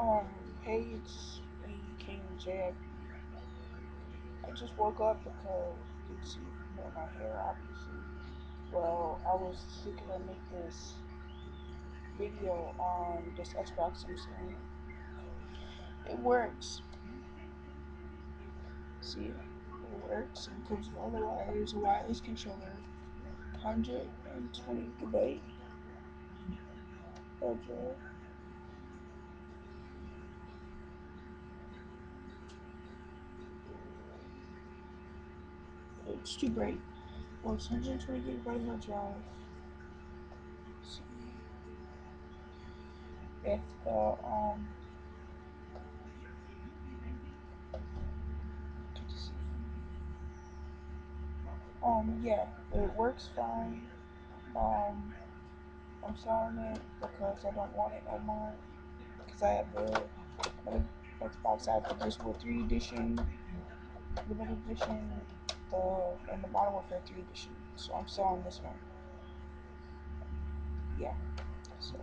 Um, hey, it's me, King I just woke up because you can see my hair, obviously. Well, I was thinking to make this video on this Xbox I'm saying. It works. See, it works. It comes with all the wires, a wireless controller, 120 gigabyte. Okay. It's too bright. Well, it's 120 gigabyte hard drive. See, if the um um yeah, it works fine. Um, I'm selling it because I don't want it no more. Because I have the Xbox, I have the Discworld 3 edition, limited edition, the and the Modern Warfare 3 edition. So I'm selling this one. Yeah. So